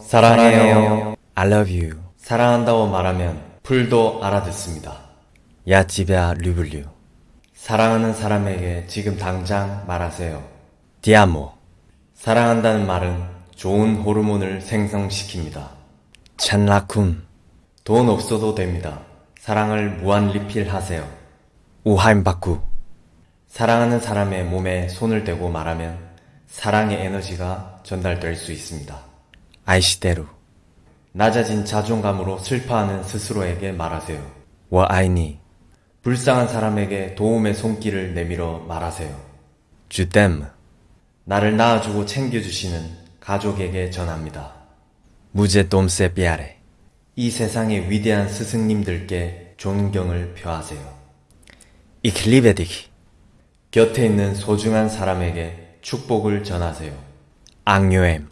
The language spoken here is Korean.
사랑해요. I love you. 사랑한다고 말하면 풀도 알아듣습니다. 야 집야 류블류. 사랑하는 사람에게 지금 당장 말하세요. 디아모. 사랑한다는 말은 좋은 호르몬을 생성시킵니다. 찬라쿰. 돈 없어도 됩니다. 사랑을 무한 리필하세요. 우하임바쿠. 사랑하는 사람의 몸에 손을 대고 말하면 사랑의 에너지가 전달될 수 있습니다. 아이시대루. 낮아진 자존감으로 슬퍼하는 스스로에게 말하세요. 와 아이니. 불쌍한 사람에게 도움의 손길을 내밀어 말하세요. 주댐. 나를 낳아주고 챙겨주시는 가족에게 전합니다. 무제 돔세 삐아레. 이 세상의 위대한 스승님들께 존경을 표하세요. 이클리베디기. 곁에 있는 소중한 사람에게 축복을 전하세요. 앙요엠.